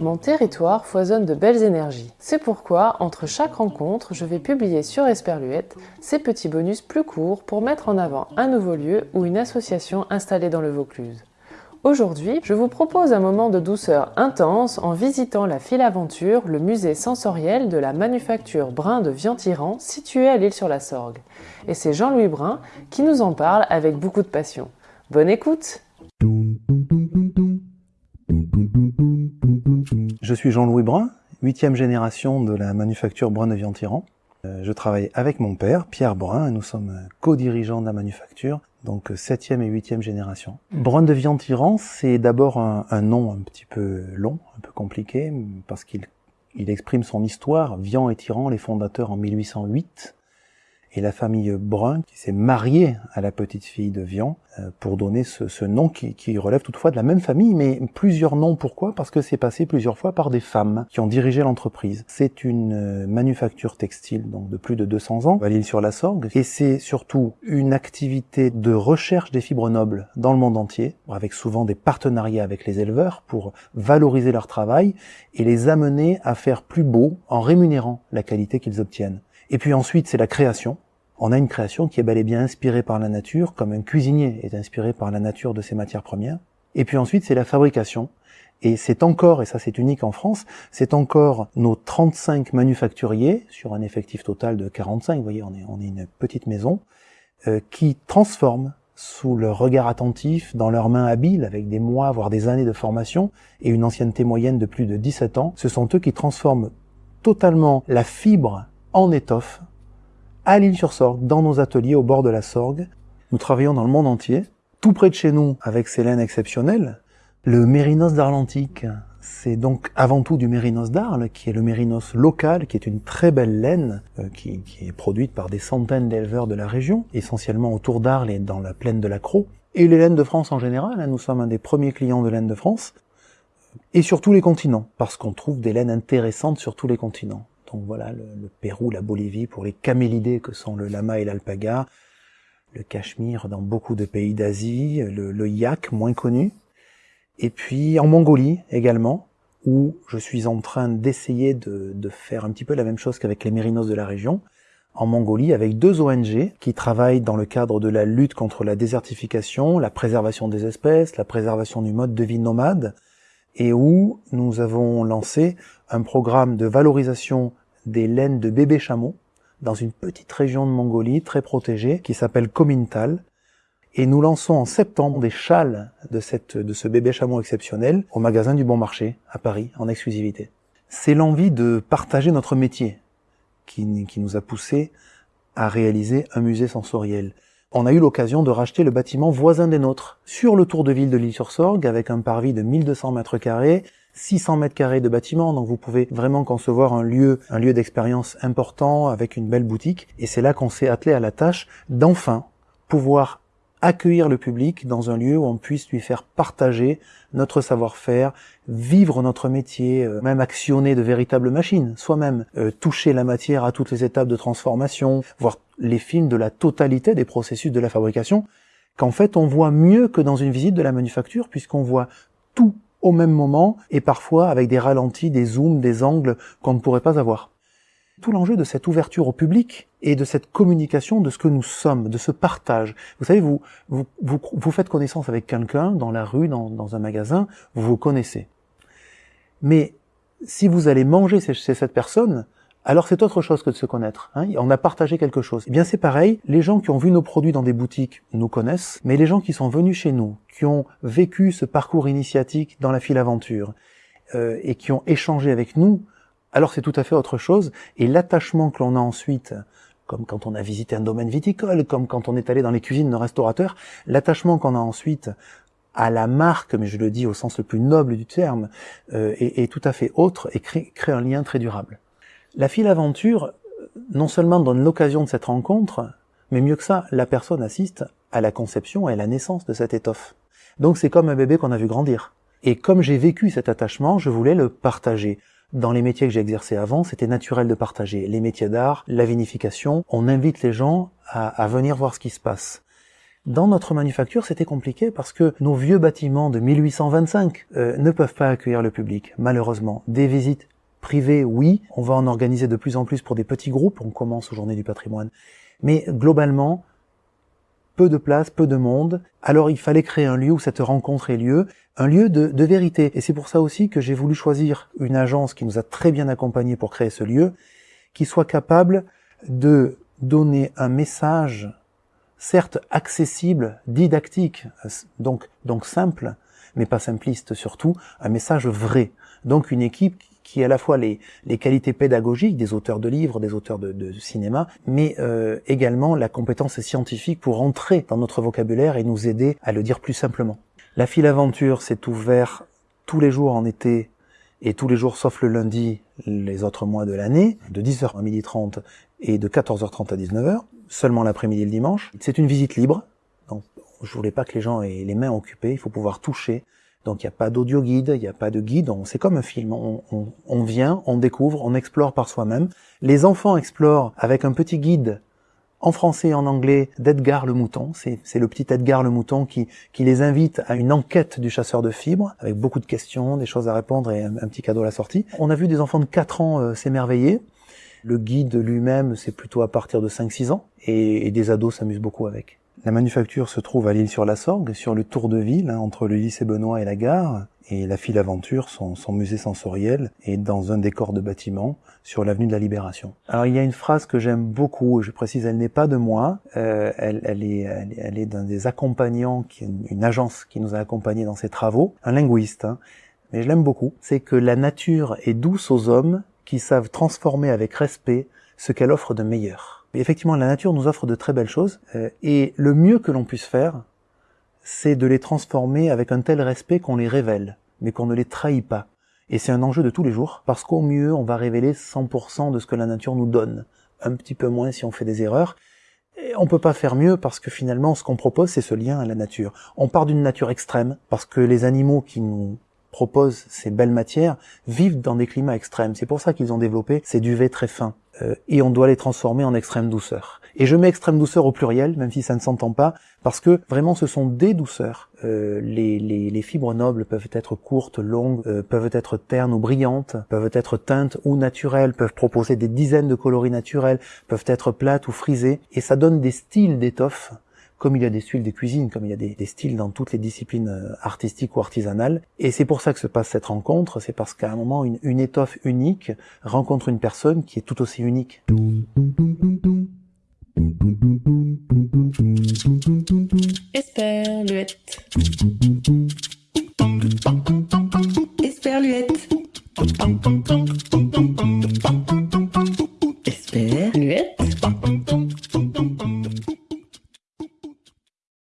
Mon territoire foisonne de belles énergies. C'est pourquoi, entre chaque rencontre, je vais publier sur Esperluette ces petits bonus plus courts pour mettre en avant un nouveau lieu ou une association installée dans le Vaucluse. Aujourd'hui, je vous propose un moment de douceur intense en visitant la file aventure, le musée sensoriel de la manufacture Brun de Vientiran situé à l'île sur la Sorgue. Et c'est Jean-Louis Brun qui nous en parle avec beaucoup de passion. Bonne écoute Je suis Jean-Louis Brun, huitième génération de la manufacture Brun de Vientiran. Euh, je travaille avec mon père, Pierre Brun, et nous sommes co-dirigeants de la manufacture donc septième et huitième génération. Brun de Vientiran, c'est d'abord un, nom un petit peu long, un peu compliqué, parce qu'il il exprime son histoire. Vian et Tyran, les fondateurs en 1808, et la famille Brun qui s'est mariée à la petite fille de Vian euh, pour donner ce, ce nom qui, qui, relève toutefois de la même famille, mais plusieurs noms. Pourquoi? Parce que c'est passé plusieurs fois par des femmes qui ont dirigé l'entreprise. C'est une euh, manufacture textile donc de plus de 200 ans à l'île sur la Sorgue, et c'est surtout une activité de recherche des fibres nobles dans le monde entier, avec souvent des partenariats avec les éleveurs pour valoriser leur travail et les amener à faire plus beau en rémunérant la qualité qu'ils obtiennent. Et puis ensuite, c'est la création. On a une création qui est bel et bien inspirée par la nature, comme un cuisinier est inspiré par la nature de ses matières premières. Et puis ensuite, c'est la fabrication. Et c'est encore, et ça c'est unique en France, c'est encore nos 35 manufacturiers, sur un effectif total de 45, vous voyez, on est, une petite maison, euh, qui transforment sous leur regard attentif, dans leurs mains habiles, avec des mois, voire des années de formation, et une ancienneté moyenne de plus de 17 ans, ce sont eux qui transforment totalement la fibre en étoffe à l'île-sur-Sorgue, dans nos ateliers au bord de la Sorgue. Nous travaillons dans le monde entier, tout près de chez nous, avec ces laines exceptionnelles. Le mérinos d'Arlantique, c'est donc avant tout du mérinos d'Arles, qui est le mérinos local, qui est une très belle laine, euh, qui, est produite par des centaines d'éleveurs de la région, essentiellement autour d'Arles et dans la plaine de la Croix. Et les laines de France en général, hein, nous sommes un des premiers clients de laine de France, et sur tous les continents, parce qu'on trouve des laines intéressantes sur tous les continents. Donc voilà, le, le, Pérou, la Bolivie pour les camélidés que sont le lama et l'alpaga, le cachemire dans beaucoup de pays d'Asie, le, le, yak moins connu, et puis en Mongolie également, où je suis en train d'essayer de, de, faire un petit peu la même chose qu'avec les mérinos de la région, en Mongolie avec deux ONG qui travaillent dans le cadre de la lutte contre la désertification, la préservation des espèces, la préservation du mode de vie nomade, et où nous avons lancé un programme de valorisation des laines de bébés chameaux dans une petite région de Mongolie très protégée qui s'appelle Komintal. Et nous lançons en septembre des châles de, cette, de ce bébé chameau exceptionnel au magasin du Bon Marché à Paris en exclusivité. C'est l'envie de partager notre métier qui, qui nous a poussé à réaliser un musée sensoriel. On a eu l'occasion de racheter le bâtiment voisin des nôtres, sur le tour de ville de l'île-sur-Sorgue, avec un parvis de 1200 mètres carrés, 600 mètres carrés de bâtiment, donc vous pouvez vraiment concevoir un lieu, un lieu d'expérience important avec une belle boutique. Et c'est là qu'on s'est attelé à la tâche d'enfin pouvoir accueillir le public dans un lieu où on puisse lui faire partager notre savoir-faire, vivre notre métier, euh, même actionner de véritables machines, soi-même, euh, toucher la matière à toutes les étapes de transformation, voir les films de la totalité des processus de la fabrication, qu'en fait on voit mieux que dans une visite de la manufacture, puisqu'on voit tout au même moment et parfois avec des ralentis, des zooms, des angles qu'on ne pourrait pas avoir. Tout l'enjeu de cette ouverture au public et de cette communication de ce que nous sommes, de ce partage. Vous savez, vous, vous, vous, vous faites connaissance avec quelqu'un dans la rue, dans, dans, un magasin, vous vous connaissez. Mais si vous allez manger chez cette personne, alors c'est autre chose que de se connaître. Hein on a partagé quelque chose. Eh bien c'est pareil, les gens qui ont vu nos produits dans des boutiques nous connaissent, mais les gens qui sont venus chez nous, qui ont vécu ce parcours initiatique dans la file aventure, euh, et qui ont échangé avec nous, alors c'est tout à fait autre chose. Et l'attachement que l'on a ensuite, comme quand on a visité un domaine viticole, comme quand on est allé dans les cuisines de restaurateurs, l'attachement qu'on a ensuite à la marque, mais je le dis au sens le plus noble du terme, euh, est, tout à fait autre et crée, un lien très durable. La file aventure, non seulement donne l'occasion de cette rencontre, mais mieux que ça, la personne assiste à la conception et à la naissance de cette étoffe. Donc c'est comme un bébé qu'on a vu grandir. Et comme j'ai vécu cet attachement, je voulais le partager. Dans les métiers que j'ai exercés avant, c'était naturel de partager. Les métiers d'art, la vinification, on invite les gens à, venir voir ce qui se passe. Dans notre manufacture, c'était compliqué parce que nos vieux bâtiments de 1825 euh, ne peuvent pas accueillir le public, malheureusement. Des visites privées, oui, on va en organiser de plus en plus pour des petits groupes, on commence aux Journées du patrimoine. Mais globalement, de place, peu de monde. Alors il fallait créer un lieu où cette rencontre ait lieu, un lieu de, de vérité. Et c'est pour ça aussi que j'ai voulu choisir une agence qui nous a très bien accompagnés pour créer ce lieu, qui soit capable de donner un message, certes accessible, didactique, donc, donc simple, mais pas simpliste surtout, un message vrai. Donc une équipe qui a à la fois les, les qualités pédagogiques des auteurs de livres, des auteurs de, de cinéma, mais euh, également la compétence scientifique pour entrer dans notre vocabulaire et nous aider à le dire plus simplement. La file aventure s'est ouverte tous les jours en été et tous les jours sauf le lundi les autres mois de l'année, de 10h à 12h30 et de 14h30 à 19h, seulement l'après-midi et le dimanche. C'est une visite libre, donc je voulais pas que les gens aient les mains occupées, il faut pouvoir toucher, donc il n'y a pas d'audio guide, il n'y a pas de guide, c'est comme un film, on, vient, on découvre, on explore par soi-même. Les enfants explorent avec un petit guide en français et en anglais d'Edgar le Mouton, c'est le petit Edgar le Mouton qui, qui les invite à une enquête du chasseur de fibres, avec beaucoup de questions, des choses à répondre et un, petit cadeau à la sortie. On a vu des enfants de 4 ans euh, s'émerveiller, le guide lui-même c'est plutôt à partir de 5-6 ans, et, et des ados s'amusent beaucoup avec. La manufacture se trouve à l'île sur la Sorgue, sur le tour de ville, hein, entre le lycée Benoît et la gare, et la file aventure, son, musée sensoriel, est dans un décor de bâtiment sur l'avenue de la Libération. Alors il y a une phrase que j'aime beaucoup, je précise, elle n'est pas de moi, euh, elle, est, elle, est d'un des accompagnants, une agence qui nous a accompagnés dans ses travaux, un linguiste, hein, mais je l'aime beaucoup, c'est que la nature est douce aux hommes qui savent transformer avec respect ce qu'elle offre de meilleur effectivement, la nature nous offre de très belles choses, euh, et le mieux que l'on puisse faire, c'est de les transformer avec un tel respect qu'on les révèle, mais qu'on ne les trahit pas. Et c'est un enjeu de tous les jours, parce qu'au mieux, on va révéler 100% de ce que la nature nous donne, un petit peu moins si on fait des erreurs. Et on peut pas faire mieux parce que finalement, ce qu'on propose, c'est ce lien à la nature. On part d'une nature extrême, parce que les animaux qui nous proposent ces belles matières vivent dans des climats extrêmes. C'est pour ça qu'ils ont développé ces duvets très fins. Euh, et on doit les transformer en extrême douceur. Et je mets extrême douceur au pluriel, même si ça ne s'entend pas, parce que vraiment ce sont des douceurs. Euh, les, les, les, fibres nobles peuvent être courtes, longues, euh, peuvent être ternes ou brillantes, peuvent être teintes ou naturelles, peuvent proposer des dizaines de coloris naturels, peuvent être plates ou frisées, et ça donne des styles d'étoffes comme il y a des styles des cuisines, comme il y a des, styles dans toutes les disciplines euh, artistiques ou artisanales. Et c'est pour ça que se passe cette rencontre, c'est parce qu'à un moment, une, étoffe unique rencontre une personne qui est tout aussi unique.